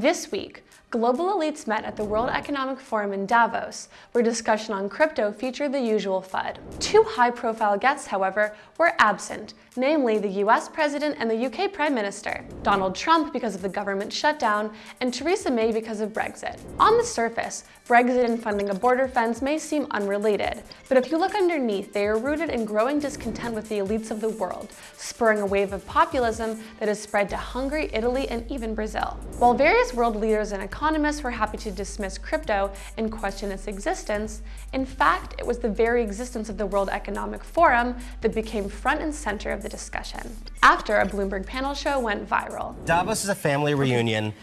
This week, global elites met at the World Economic Forum in Davos, where discussion on crypto featured the usual FUD. Two high-profile guests, however, were absent, namely the US President and the UK Prime Minister, Donald Trump because of the government shutdown, and Theresa May because of Brexit. On the surface, Brexit and funding a border fence may seem unrelated, but if you look underneath, they are rooted in growing discontent with the elites of the world, spurring a wave of populism that has spread to Hungary, Italy, and even Brazil. While various world leaders and economists were happy to dismiss crypto and question its existence, in fact, it was the very existence of the World Economic Forum that became front and center of the discussion, after a Bloomberg panel show went viral. Davos is a family reunion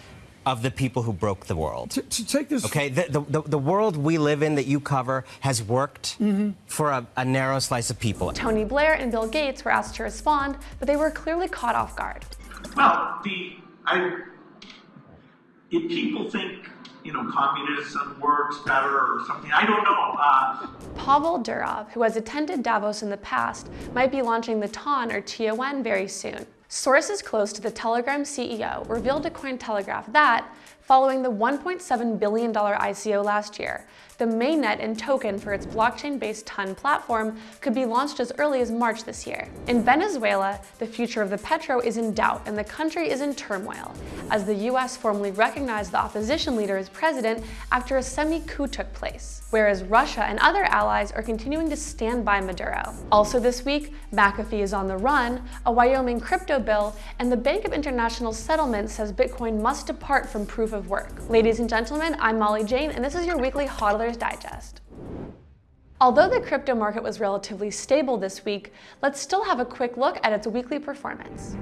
of the people who broke the world. To, to take this... Okay, the, the, the, world we live in that you cover has worked mm -hmm. for a, a, narrow slice of people. Tony Blair and Bill Gates were asked to respond, but they were clearly caught off guard. Well, the... I if people think you know, communism works better or something. I don't know. Uh, Pavel Durov, who has attended Davos in the past, might be launching the TON or TON very soon. Sources close to the Telegram CEO revealed to Cointelegraph that, following the $1.7 billion ICO last year, the mainnet and token for its blockchain-based TON platform could be launched as early as March this year. In Venezuela, the future of the petro is in doubt and the country is in turmoil, as the US formally recognized the opposition leader as president after a semi-coup took place, whereas Russia and other allies are continuing to stand by Maduro. Also this week, McAfee is on the run, a Wyoming crypto bill, and the Bank of International Settlements says Bitcoin must depart from proof of work. Ladies and gentlemen, I'm Molly Jane, and this is your weekly Hodler's Digest. Although the crypto market was relatively stable this week, let's still have a quick look at its weekly performance.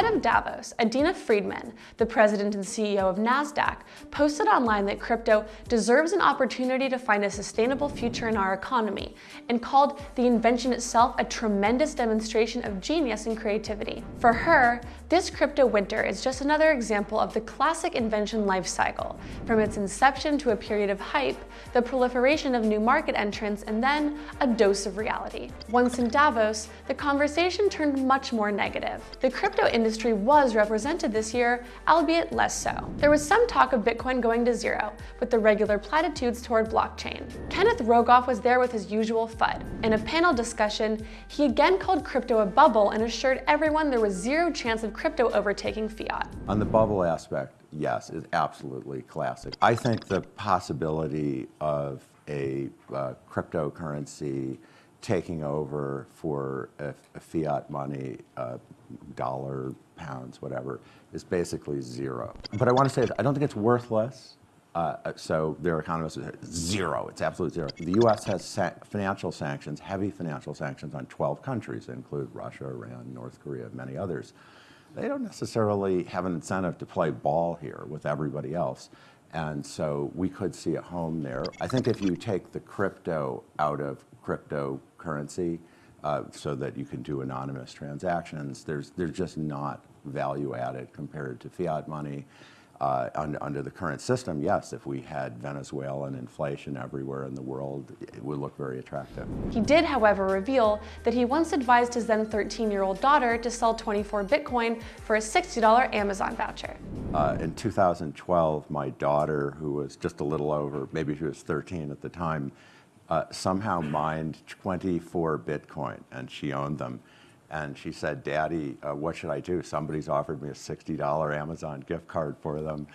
Ahead of Davos, Adena Friedman, the president and CEO of NASDAQ, posted online that crypto deserves an opportunity to find a sustainable future in our economy and called the invention itself a tremendous demonstration of genius and creativity. For her, this crypto winter is just another example of the classic invention life cycle, from its inception to a period of hype, the proliferation of new market entrants, and then a dose of reality. Once in Davos, the conversation turned much more negative. The crypto industry was represented this year, albeit less so. There was some talk of Bitcoin going to zero, with the regular platitudes toward blockchain. Kenneth Rogoff was there with his usual FUD. In a panel discussion, he again called crypto a bubble and assured everyone there was zero chance of crypto overtaking fiat. On the bubble aspect, yes, is absolutely classic. I think the possibility of a uh, cryptocurrency taking over for a, a fiat money, uh, dollar, pounds, whatever, is basically zero. But I want to say, I don't think it's worthless. Uh, uh so their economists say zero, it's absolute zero. The U.S. has sa financial sanctions, heavy financial sanctions on 12 countries, include Russia, Iran, North Korea, many others. They don't necessarily have an incentive to play ball here with everybody else. And so we could see a home there. I think if you take the crypto out of cryptocurrency so that you can do anonymous transactions, there's, there's just not value added compared to fiat money. Uh, under, under, the current system, yes, if we had Venezuelan inflation everywhere in the world, it would look very attractive. He did, however, reveal that he once advised his then 13-year-old daughter to sell 24 Bitcoin for a $60 Amazon voucher. Uh, in 2012, my daughter, who was just a little over, maybe she was 13 at the time, uh, somehow mined 24 Bitcoin, and she owned them. And she said, Daddy, uh, what should I do? Somebody's offered me a $60 Amazon gift card for them.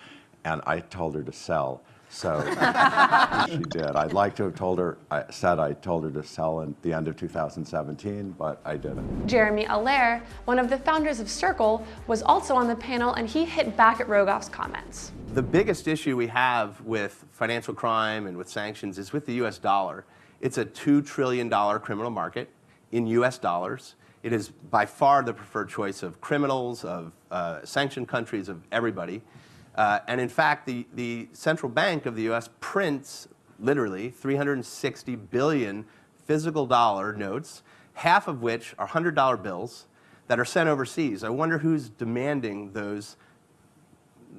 And I told her to sell. So she did. I'd like to have told her, I said I told her to sell at the end of 2017, but I didn't. Jeremy Allaire, one of the founders of Circle, was also on the panel and he hit back at Rogoff's comments. The biggest issue we have with financial crime and with sanctions is with the US dollar. It's a $2 trillion criminal market in US dollars. It is by far the preferred choice of criminals, of uh, sanctioned countries, of everybody. Uh, and in fact, the, the central bank of the US prints literally 360 billion physical dollar notes, half of which are $100 bills. that are sent overseas. I wonder who's demanding those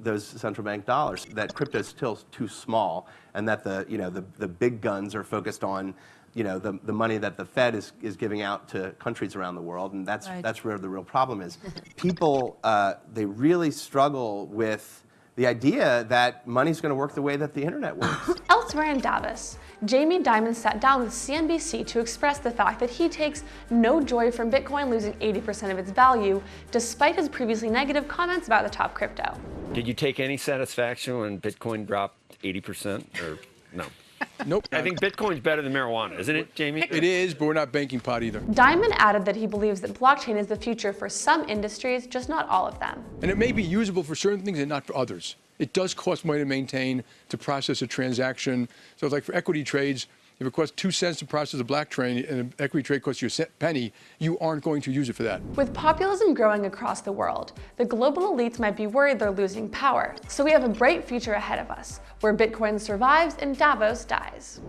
those central bank dollars. That crypto is still too small, and that the you know the, the big guns are focused on you know the, the money that the Fed is, is giving out to countries around the world, and that's Right. that's where the real problem is. People uh, they really struggle with the idea that money's going to work the way that the internet works. Elsewhere in Davos, Jamie Dimon sat down with CNBC to express the fact that he takes no joy from Bitcoin losing 80% of its value, despite his previously negative comments about the top crypto. Did you take any satisfaction when Bitcoin dropped 80% or no? Nope. I think Bitcoin's better than marijuana, isn't it, Jamie? it is, but we're not banking pot either. Dimon added that he believes that blockchain is the future for some industries, just not all of them. And it may be usable for certain things and not for others. It does cost money to maintain, to process a transaction. So, it's like for equity trades, if it costs two cents to process a black trade and an equity trade costs you a penny, you aren't going to use it for that. With populism growing across the world, the global elites might be worried they're losing power. So we have a bright future ahead of us, where Bitcoin survives and Davos dies.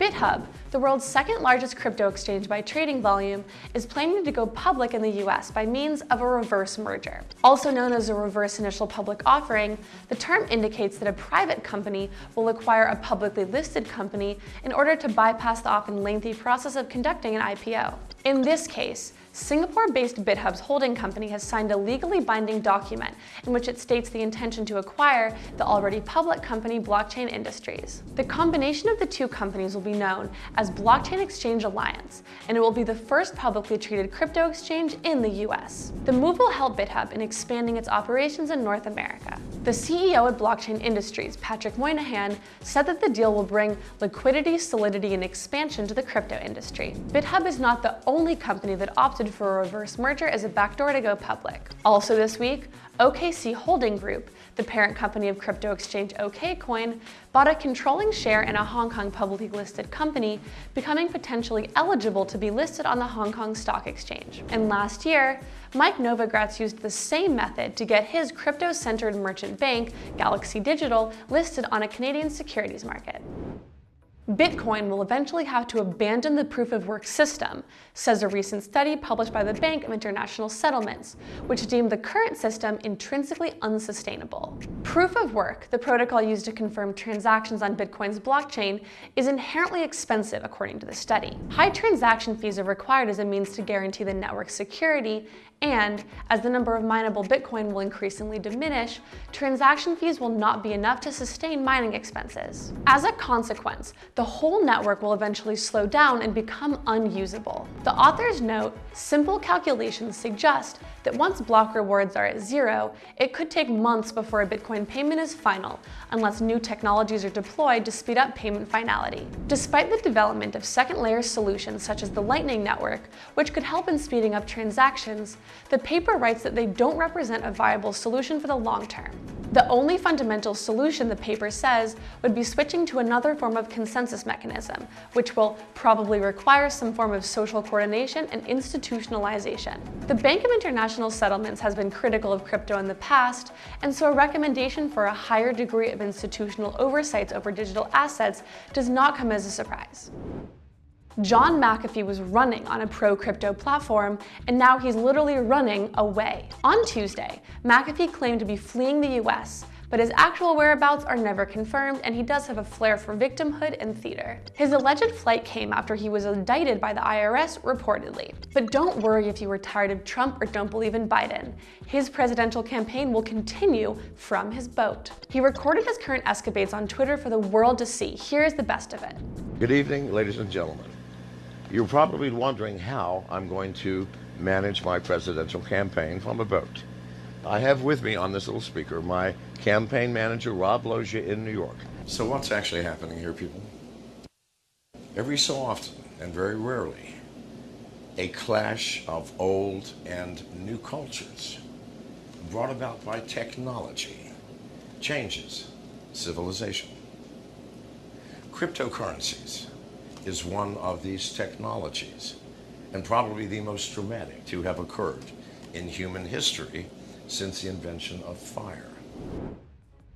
Bithumb, the world's second largest crypto exchange by trading volume, is planning to go public in the US by means of a reverse merger. Also known as a reverse initial public offering, the term indicates that a private company will acquire a publicly listed company in order to bypass the often lengthy process of conducting an IPO. In this case, Singapore-based Bithumb's holding company has signed a legally binding document in which it states the intention to acquire the already public company Blockchain Industries. The combination of the two companies will be known as Blockchain Exchange Alliance, and it will be the first publicly traded crypto exchange in the US. The move will help Bithumb in expanding its operations in North America. The CEO at Blockchain Industries, Patrick Moynihan, said that the deal will bring liquidity, solidity, and expansion to the crypto industry. Bithumb is not the only company that opted for a reverse merger as a backdoor to go public. Also this week, OKC Holding Group, the parent company of crypto exchange OKCoin, bought a controlling share in a Hong Kong publicly listed company, becoming potentially eligible to be listed on the Hong Kong Stock Exchange. And last year, Mike Novogratz used the same method to get his crypto-centered merchant bank, Galaxy Digital, listed on a Canadian securities market. Bitcoin will eventually have to abandon the proof of work system, says a recent study published by the Bank of International Settlements, which deemed the current system intrinsically unsustainable. Proof of work, the protocol used to confirm transactions on Bitcoin's blockchain, is inherently expensive, according to the study. High transaction fees are required as a means to guarantee the network's security, and as the number of mineable Bitcoin will increasingly diminish, transaction fees will not be enough to sustain mining expenses. As a consequence, the whole network will eventually slow down and become unusable. The authors note, simple calculations suggest that once block rewards are at zero, it could take months before a Bitcoin payment is final, unless new technologies are deployed to speed up payment finality. Despite the development of second layer solutions such as the Lightning Network, which could help in speeding up transactions, the paper writes that they don't represent a viable solution for the long term. The only fundamental solution, the paper says, would be switching to another form of consensus mechanism, which will probably require some form of social coordination and institutionalization. The Bank of International Settlements has been critical of crypto in the past, and so a recommendation for a higher degree of institutional oversight over digital assets does not come as a surprise. John McAfee was running on a pro crypto platform, and now he's literally running away. On Tuesday, McAfee claimed to be fleeing the US, but his actual whereabouts are never confirmed, and he does have a flair for victimhood and theater. His alleged flight came after he was indicted by the IRS, reportedly. But don't worry if you were tired of Trump or don't believe in Biden. His presidential campaign will continue from his boat. He recorded his current escapades on Twitter for the world to see. Here's the best of it. Good evening, ladies and gentlemen. You're probably wondering how I'm going to manage my presidential campaign from a boat. I have with me on this little speaker my campaign manager, Rob Loggia, in New York. So, what's actually happening here, people? Every so often, and very rarely, a clash of old and new cultures brought about by technology changes civilization. Cryptocurrencies is one of these technologies, and probably the most dramatic to have occurred in human history since the invention of fire.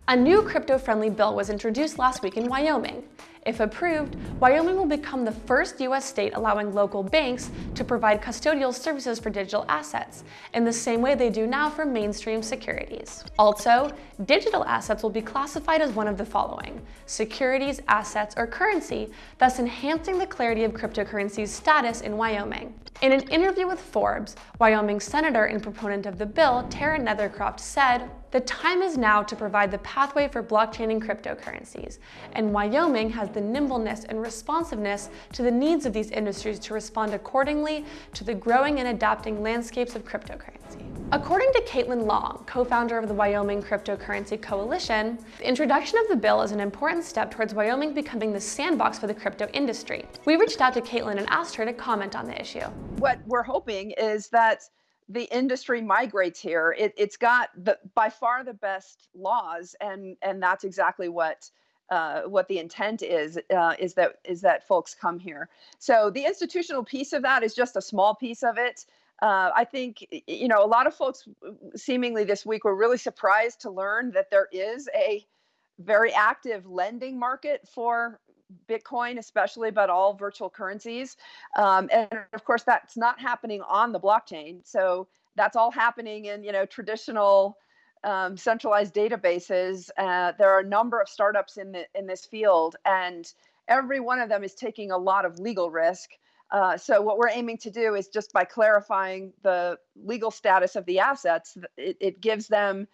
A new crypto-friendly bill was introduced last week in Wyoming. If approved, Wyoming will become the first U.S. state allowing local banks to provide custodial services for digital assets, in the same way they do now for mainstream securities. Also, digital assets will be classified as one of the following, securities, assets, or currency, thus enhancing the clarity of cryptocurrency's status in Wyoming. In an interview with Forbes, Wyoming senator and proponent of the bill, Tara Nethercott, said, the time is now to provide the pathway for blockchain and cryptocurrencies, and Wyoming has the nimbleness and responsiveness to the needs of these industries to respond accordingly to the growing and adapting landscapes of cryptocurrency. According to Caitlin Long, co-founder of the Wyoming Cryptocurrency Coalition, the introduction of the bill is an important step towards Wyoming becoming the sandbox for the crypto industry. We reached out to Caitlin and asked her to comment on the issue. What we're hoping is that the industry migrates here. It, has got the, by far the best laws, and and that's exactly what uh, what the intent is uh, is that is that folks come here. So the institutional piece of that is just a small piece of it. Uh, I think you know a lot of folks seemingly this week were really surprised to learn that there is a very active lending market for Bitcoin, especially, but all virtual currencies. Um, and of course, that's not happening on the blockchain. So that's all happening in you know traditional um, centralized databases. Uh, there are a number of startups in the in this field, and every one of them is taking a lot of legal risk. Uh, so what we're aiming to do is just by clarifying the legal status of the assets, it, it gives them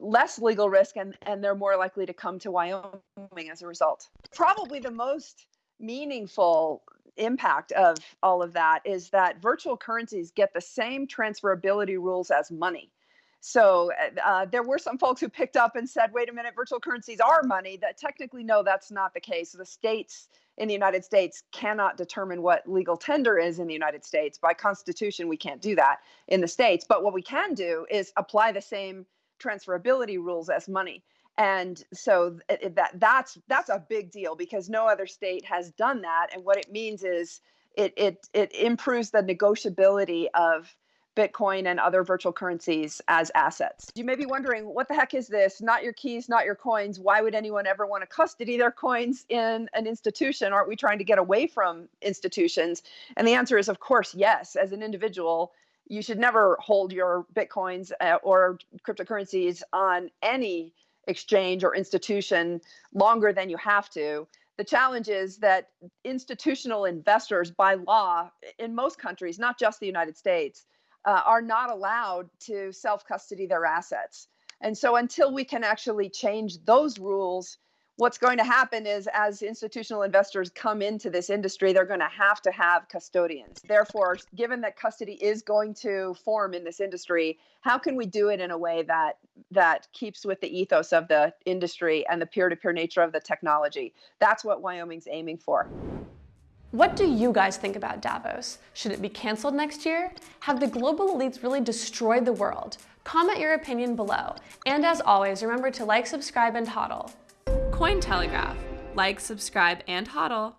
less legal risk and, and they're more likely to come to Wyoming as a result. Probably the most meaningful impact of all of that is that virtual currencies get the same transferability rules as money. So eh, uh, there were some folks who picked up and said, wait a minute, virtual currencies are money. That technically, no, that's not the case. The states in the United States cannot determine what legal tender is in the United States. By constitution, we can't do that in the states. But what we can do is apply the same transferability rules as money and so eh, eh, that that's that's a big deal because no other state has done that and what it means is it it it improves the negotiability of bitcoin and other virtual currencies as assets. You may be wondering what the heck is this? Not your keys not your coins. Why would anyone ever want to custody their coins in an institution? Aren't we trying to get away from institutions? And the answer is of course yes. As an individual you should never hold your bitcoins uh, or cryptocurrencies on any exchange or institution longer than you have to. The challenge is that institutional investors, by law, in most countries, not just the United States, uh, are not allowed to self custody their assets. And so, until we can actually change those rules, what's going to happen is as institutional investors come into this industry, they're going to have to have custodians. Therefore, given that custody is going to form in this industry, how can we do it in a way that that keeps with the ethos of the industry and the peer-to-peer nature of the technology? That's what Wyoming's aiming for. What do you guys think about Davos? Should it be canceled next year? Have the global elites really destroyed the world? Comment your opinion below. And as always, remember to like, subscribe, and hodl. Cointelegraph. Like, subscribe, and hodl.